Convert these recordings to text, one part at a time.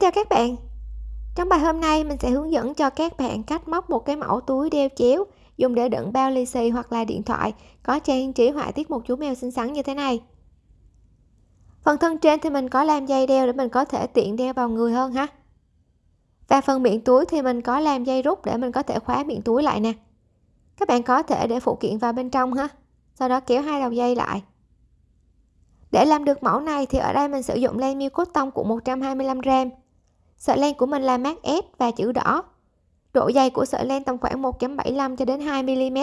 chào các bạn. Trong bài hôm nay, mình sẽ hướng dẫn cho các bạn cách móc một cái mẫu túi đeo chéo, dùng để đựng bao lì xì hoặc là điện thoại có trang trí họa tiết một chú mèo xinh xắn như thế này. Phần thân trên thì mình có làm dây đeo để mình có thể tiện đeo vào người hơn ha. Và phần miệng túi thì mình có làm dây rút để mình có thể khóa miệng túi lại nè. Các bạn có thể để phụ kiện vào bên trong ha, sau đó kéo hai đầu dây lại. Để làm được mẫu này thì ở đây mình sử dụng len miêu cốt tông của 125g sợi len của mình là mát S và chữ đỏ. Độ dày của sợi len tầm khoảng 1.75 cho đến 2 mm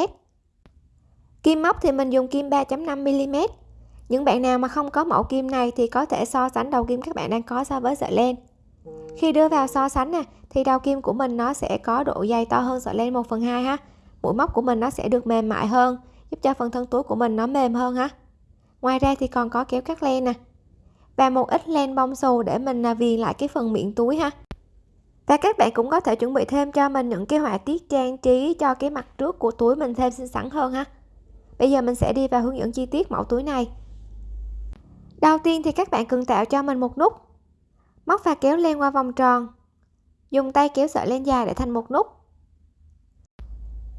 kim móc thì mình dùng kim 3.5 mm những bạn nào mà không có mẫu kim này thì có thể so sánh đầu kim các bạn đang có so với sợi len. Khi đưa vào so sánh nè, thì đầu kim của mình nó sẽ có độ dày to hơn sợi len 1 phần 2 ha. Mũi móc của mình nó sẽ được mềm mại hơn, giúp cho phần thân túi của mình nó mềm hơn ha. Ngoài ra thì còn có kéo cắt len nè và một ít len bông xù để mình à, viền lại cái phần miệng túi ha. Và các bạn cũng có thể chuẩn bị thêm cho mình những cái họa tiết trang trí cho cái mặt trước của túi mình thêm xinh xắn hơn ha. Bây giờ mình sẽ đi vào hướng dẫn chi tiết mẫu túi này. Đầu tiên thì các bạn cần tạo cho mình một nút. Móc và kéo len qua vòng tròn. Dùng tay kéo sợi len dài để thành một nút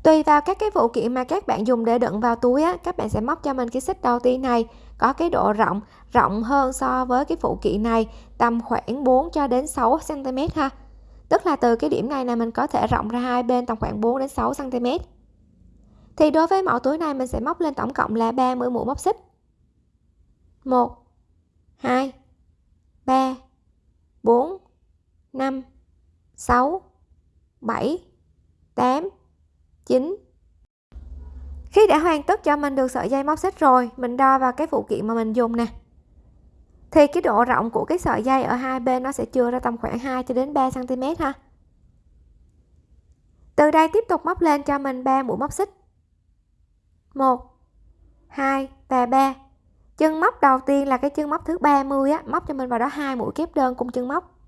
tùy vào các cái phụ kiện mà các bạn dùng để đựng vào túi á, các bạn sẽ móc cho mình cái xích đầu tiên này, có cái độ rộng rộng hơn so với cái phụ kiện này, tầm khoảng 4 cho đến 6 cm ha. Tức là từ cái điểm này là mình có thể rộng ra hai bên tầm khoảng 4 đến 6 cm thì đối với mẫu túi này mình sẽ móc lên tổng cộng là 30 mũi móc xích. 1 2 3 4 5 6 7 8 9 khi đã hoàn tất cho mình được sợi dây móc xích rồi, mình đo vào cái phụ kiện mà mình dùng nè. Thì cái độ rộng của cái sợi dây ở hai bên nó sẽ chưa ra tầm khoảng 2 cho đến 3 cm ha. Từ đây tiếp tục móc lên cho mình 3 mũi móc xích. 1 2 và 3 chân móc đầu tiên là cái chân móc thứ 30 á, móc cho mình vào đó hai mũi kép đơn cùng chân móc.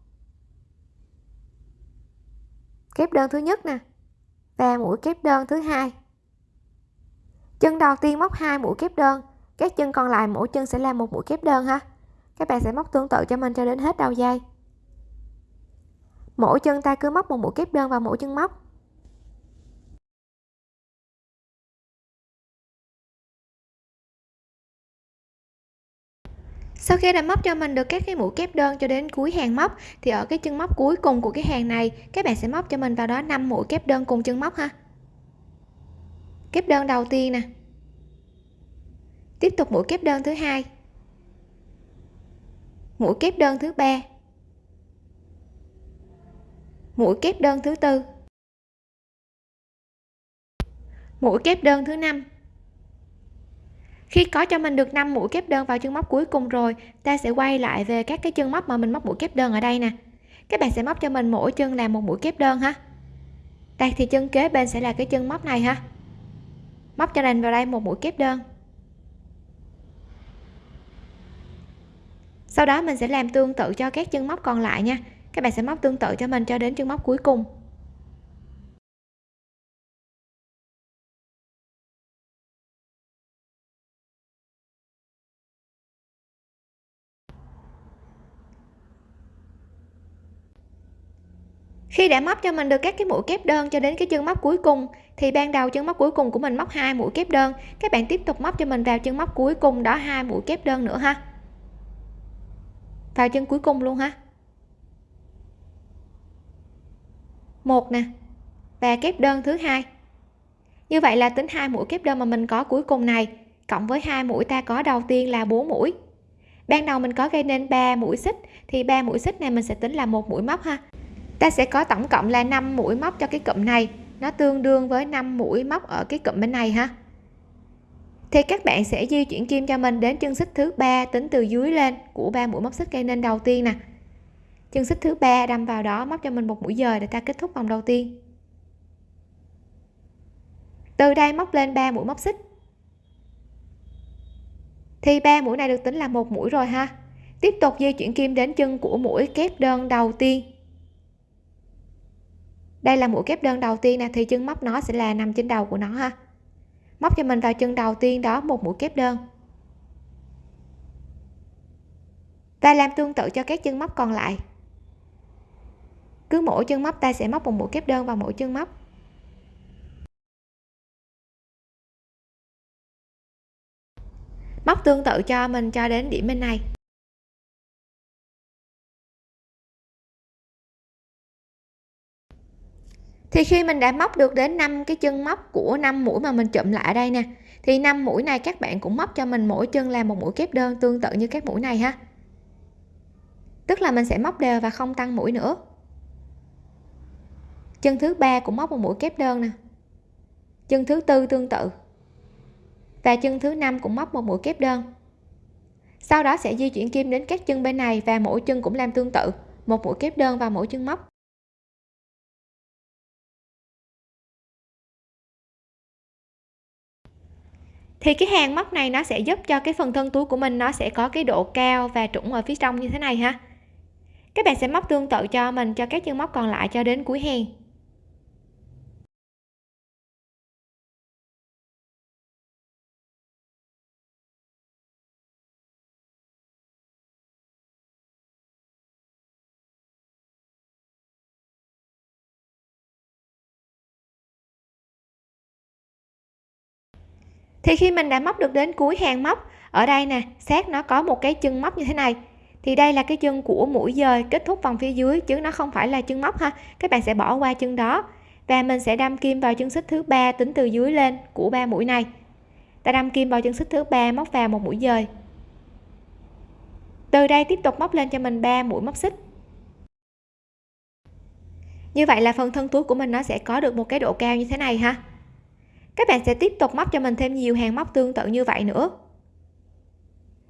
Kép đơn thứ nhất nè và mũi kép đơn thứ hai. Chân đầu tiên móc hai mũi kép đơn, các chân còn lại mỗi chân sẽ là một mũi kép đơn ha. Các bạn sẽ móc tương tự cho mình cho đến hết đầu dây. Mỗi chân ta cứ móc một mũi kép đơn vào mỗi chân móc. Sau khi đã móc cho mình được các cái mũi kép đơn cho đến cuối hàng móc, thì ở cái chân móc cuối cùng của cái hàng này, các bạn sẽ móc cho mình vào đó 5 mũi kép đơn cùng chân móc ha. Kép đơn đầu tiên nè. Tiếp tục mũi kép đơn thứ hai. Mũi kép đơn thứ ba. Mũi kép đơn thứ tư. Mũi kép đơn thứ năm khi có cho mình được 5 mũi kép đơn vào chân móc cuối cùng rồi, ta sẽ quay lại về các cái chân móc mà mình móc mũi kép đơn ở đây nè. Các bạn sẽ móc cho mình mỗi chân là một mũi kép đơn ha. Đây, thì chân kế bên sẽ là cái chân móc này ha. Móc cho mình vào đây một mũi kép đơn. Sau đó mình sẽ làm tương tự cho các chân móc còn lại nha. Các bạn sẽ móc tương tự cho mình cho đến chân móc cuối cùng. Khi đã móc cho mình được các cái mũi kép đơn cho đến cái chân móc cuối cùng, thì ban đầu chân móc cuối cùng của mình móc hai mũi kép đơn. Các bạn tiếp tục móc cho mình vào chân móc cuối cùng đó hai mũi kép đơn nữa ha. Vào chân cuối cùng luôn ha. Một nè, và kép đơn thứ hai. Như vậy là tính hai mũi kép đơn mà mình có cuối cùng này, cộng với hai mũi ta có đầu tiên là 4 mũi. Ban đầu mình có gây nên 3 mũi xích, thì 3 mũi xích này mình sẽ tính là một mũi móc ha ta sẽ có tổng cộng là 5 mũi móc cho cái cụm này. Nó tương đương với 5 mũi móc ở cái cụm bên này ha. Thì các bạn sẽ di chuyển kim cho mình đến chân xích thứ ba tính từ dưới lên của ba mũi móc xích gây nên đầu tiên nè. Chân xích thứ ba đâm vào đó móc cho mình một mũi dời để ta kết thúc vòng đầu tiên. Từ đây móc lên 3 mũi móc xích. Thì ba mũi này được tính là một mũi rồi ha. Tiếp tục di chuyển kim đến chân của mũi kép đơn đầu tiên đây là mũi kép đơn đầu tiên nè, thì chân móc nó sẽ là nằm trên đầu của nó ha. Móc cho mình vào chân đầu tiên đó, một mũi kép đơn. Và làm tương tự cho các chân móc còn lại. Cứ mỗi chân móc ta sẽ móc một mũi kép đơn vào mỗi chân móc. Móc tương tự cho mình cho đến điểm bên này. Thì khi mình đã móc được đến 5 cái chân móc của 5 mũi mà mình chụm lại đây nè, thì 5 mũi này các bạn cũng móc cho mình mỗi chân là một mũi kép đơn tương tự như các mũi này ha. Tức là mình sẽ móc đều và không tăng mũi nữa. Chân thứ ba cũng móc một mũi kép đơn nè. Chân thứ tư tương tự. Và chân thứ năm cũng móc một mũi kép đơn. Sau đó sẽ di chuyển kim đến các chân bên này và mỗi chân cũng làm tương tự, một mũi kép đơn vào mỗi chân móc. Thì cái hàng móc này nó sẽ giúp cho cái phần thân túi của mình nó sẽ có cái độ cao và trũng ở phía trong như thế này ha. Các bạn sẽ móc tương tự cho mình, cho các chân móc còn lại cho đến cuối hàng. Thì khi mình đã móc được đến cuối hàng móc, ở đây nè sát nó có một cái chân móc như thế này. Thì đây là cái chân của mũi dời kết thúc vòng phía dưới, chứ nó không phải là chân móc ha. Các bạn sẽ bỏ qua chân đó. Và mình sẽ đâm kim vào chân xích thứ ba tính từ dưới lên của ba mũi này. Ta đâm kim vào chân xích thứ ba móc vào một mũi dời. Từ đây tiếp tục móc lên cho mình ba mũi móc xích. Như vậy là phần thân túi của mình nó sẽ có được một cái độ cao như thế này ha các bạn sẽ tiếp tục móc cho mình thêm nhiều hàng móc tương tự như vậy nữa.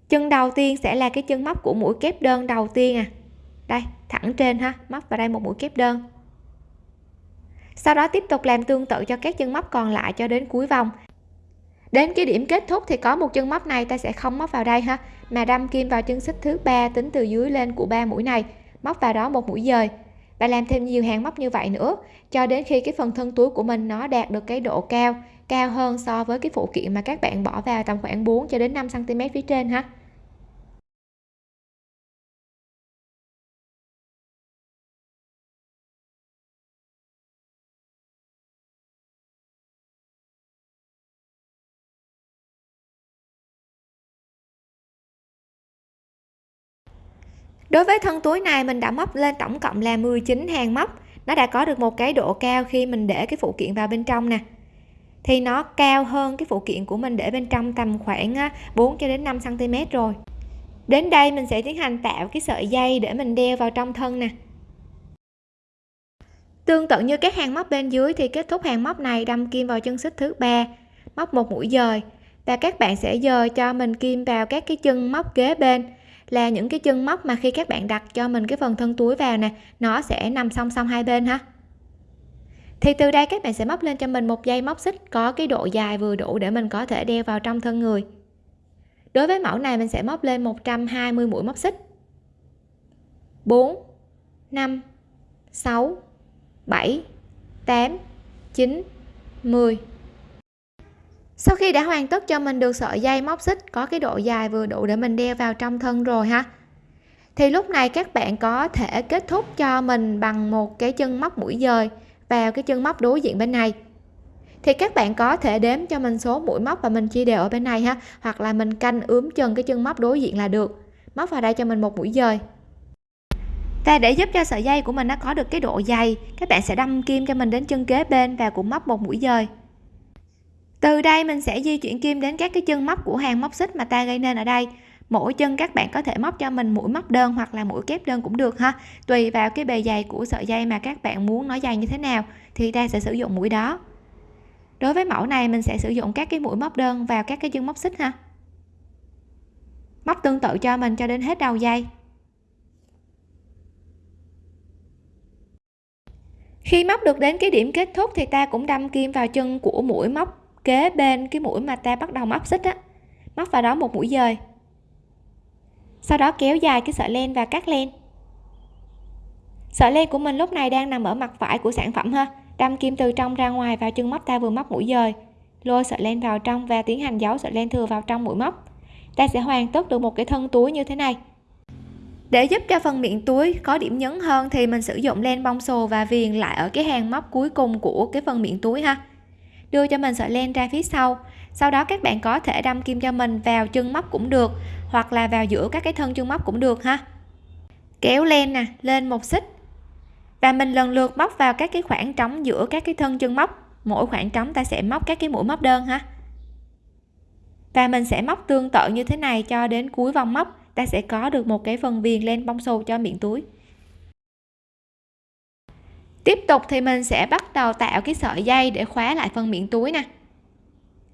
Chân đầu tiên sẽ là cái chân móc của mũi kép đơn đầu tiên à. Đây, thẳng trên ha, móc vào đây một mũi kép đơn. Sau đó tiếp tục làm tương tự cho các chân móc còn lại cho đến cuối vòng. Đến cái điểm kết thúc thì có một chân móc này ta sẽ không móc vào đây ha. Mà đâm kim vào chân xích thứ ba tính từ dưới lên của ba mũi này. Móc vào đó một mũi dời và làm thêm nhiều hàng móc như vậy nữa, cho đến khi cái phần thân túi của mình nó đạt được cái độ cao cao hơn so với cái phụ kiện mà các bạn bỏ vào tầm khoảng 4 cho đến 5 cm phía trên ha. Đối với thân túi này, mình đã móc lên tổng cộng là 19 hàng móc. Nó đã có được một cái độ cao khi mình để cái phụ kiện vào bên trong nè. Thì nó cao hơn cái phụ kiện của mình để bên trong tầm khoảng 4 cho đến 5 cm rồi. Đến đây mình sẽ tiến hành tạo cái sợi dây để mình đeo vào trong thân nè. Tương tự như các hàng móc bên dưới thì kết thúc hàng móc này đâm kim vào chân xích thứ ba, móc một mũi dời. Và các bạn sẽ dời cho mình kim vào các cái chân móc kế bên là những cái chân móc mà khi các bạn đặt cho mình cái phần thân túi vào nè, nó sẽ nằm song song hai bên ha. Thì từ đây các bạn sẽ móc lên cho mình một dây móc xích có cái độ dài vừa đủ để mình có thể đeo vào trong thân người. Đối với mẫu này mình sẽ móc lên 120 mũi móc xích. 4 5 6 7 8 9 10 sau khi đã hoàn tất cho mình được sợi dây móc xích, có cái độ dài vừa đủ để mình đeo vào trong thân rồi ha. Thì lúc này các bạn có thể kết thúc cho mình bằng một cái chân móc mũi dời vào cái chân móc đối diện bên này. Thì các bạn có thể đếm cho mình số mũi móc và mình chia đều ở bên này ha, hoặc là mình canh ướm chân cái chân móc đối diện là được. Móc vào đây cho mình một mũi dời. Và để giúp cho sợi dây của mình nó có được cái độ dày, các bạn sẽ đâm kim cho mình đến chân kế bên và cũng móc một mũi dời từ đây mình sẽ di chuyển kim đến các cái chân móc của hàng móc xích mà ta gây nên ở đây. Mỗi chân các bạn có thể móc cho mình mũi móc đơn hoặc là mũi kép đơn cũng được ha. Tùy vào cái bề dày của sợi dây mà các bạn muốn nó dày như thế nào thì ta sẽ sử dụng mũi đó. Đối với mẫu này mình sẽ sử dụng các cái mũi móc đơn vào các cái chân móc xích ha. Móc tương tự cho mình cho đến hết đầu dây. Khi móc được đến cái điểm kết thúc thì ta cũng đâm kim vào chân của mũi móc kế bên cái mũi mà ta bắt đầu móc xích á, móc vào đó một mũi dời. Sau đó kéo dài cái sợi len và cắt len. Sợi len của mình lúc này đang nằm ở mặt phải của sản phẩm ha, đâm kim từ trong ra ngoài vào chân móc ta vừa móc mũi dời. Lôi sợi len vào trong và tiến hành giấu sợi len thừa vào trong mũi móc. Ta sẽ hoàn tất được một cái thân túi như thế này. Để giúp cho phần miệng túi có điểm nhấn hơn thì mình sử dụng len bông xù và viền lại ở cái hàng móc cuối cùng của cái phần miệng túi ha đưa cho mình sợi len ra phía sau. Sau đó các bạn có thể đâm kim cho mình vào chân móc cũng được, hoặc là vào giữa các cái thân chân móc cũng được ha. Kéo len nè, lên một xích. Và mình lần lượt móc vào các cái khoảng trống giữa các cái thân chân móc. Mỗi khoảng trống ta sẽ móc các cái mũi móc đơn ha. Và mình sẽ móc tương tự như thế này cho đến cuối vòng móc. Ta sẽ có được một cái phần viền len bông xù cho miệng túi tiếp tục thì mình sẽ bắt đầu tạo cái sợi dây để khóa lại phần miệng túi nè.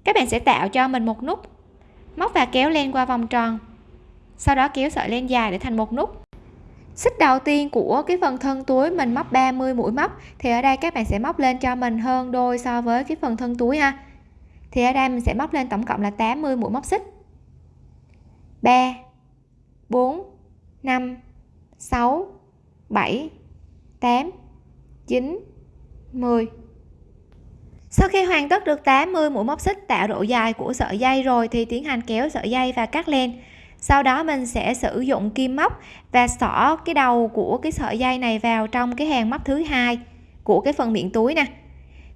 Các bạn sẽ tạo cho mình một nút. Móc và kéo len qua vòng tròn. Sau đó kéo sợi len dài để thành một nút. Xích đầu tiên của cái phần thân túi mình móc 30 mũi móc, thì ở đây các bạn sẽ móc lên cho mình hơn đôi so với cái phần thân túi ha. Thì ở đây mình sẽ móc lên tổng cộng là 80 mũi móc xích. 3 4 5 6 7 8 9 10 sau khi hoàn tất được 80 mũi móc xích tạo độ dài của sợi dây rồi thì tiến hành kéo sợi dây và cắt len. Sau đó mình sẽ sử dụng kim móc và xỏ cái đầu của cái sợi dây này vào trong cái hàng móc thứ hai của cái phần miệng túi nè.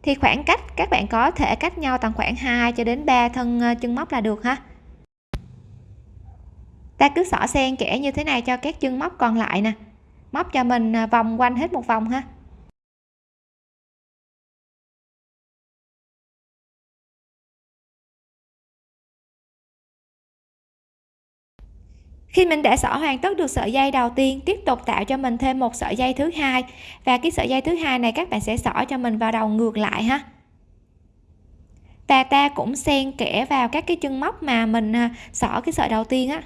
Thì khoảng cách các bạn có thể cách nhau tầm khoảng 2 cho đến 3 thân ờ, chân móc là được ha. Ta cứ xỏ xen kẽ như thế này cho các chân móc còn lại nè. Móc cho mình ờ, vòng quanh hết một vòng ha. Khi mình đã xỏ hoàn tất được sợi dây đầu tiên, tiếp tục tạo cho mình thêm một sợi dây thứ hai. Và cái sợi dây thứ hai này các bạn sẽ xỏ cho mình vào đầu ngược lại ha. Và ta cũng xen kẽ vào các cái chân móc mà mình à, xỏ cái sợi đầu tiên á.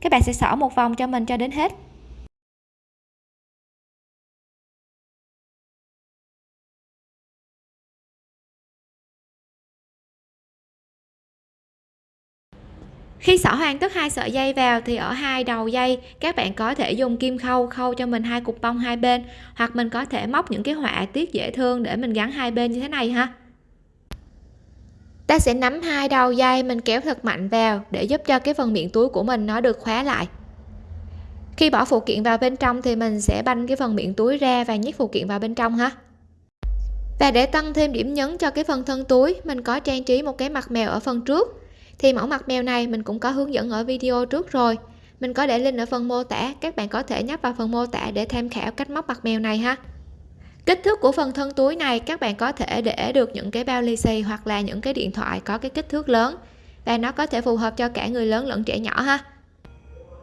Các bạn sẽ xỏ một vòng cho mình cho đến hết. Khi xỏ hoàn tất hai sợi dây vào thì ở hai đầu dây, các bạn có thể dùng kim khâu khâu cho mình hai cục bông hai bên, hoặc mình có thể móc những cái họa tiết dễ thương để mình gắn hai bên như thế này ha. Ta sẽ nắm hai đầu dây, mình kéo thật mạnh vào để giúp cho cái phần miệng túi của mình nó được khóa lại. Khi bỏ phụ kiện vào bên trong thì mình sẽ banh cái phần miệng túi ra và nhét phụ kiện vào bên trong ha. Và để tăng thêm điểm nhấn cho cái phần thân túi, mình có trang trí một cái mặt mèo ở phần trước thì mẫu mặt mèo này mình cũng có hướng dẫn ở video trước rồi. Mình có để link ở phần mô tả, các bạn có thể nhấp vào phần mô tả để tham khảo cách móc mặt mèo này ha. Kích thước của phần thân túi này, các bạn có thể để được những cái bao lì xì hoặc là những cái điện thoại có cái kích thước lớn. Và nó có thể phù hợp cho cả người lớn lẫn trẻ nhỏ ha.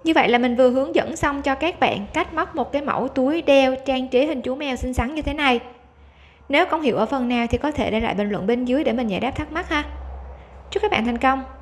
Như vậy là mình vừa hướng dẫn xong cho các bạn cách móc một cái mẫu túi đeo trang trí hình chú mèo xinh xắn như thế này. Nếu không hiểu ở phần nào thì có thể để lại bình luận bên dưới để mình giải đáp thắc mắc ha. Chúc các bạn thành công!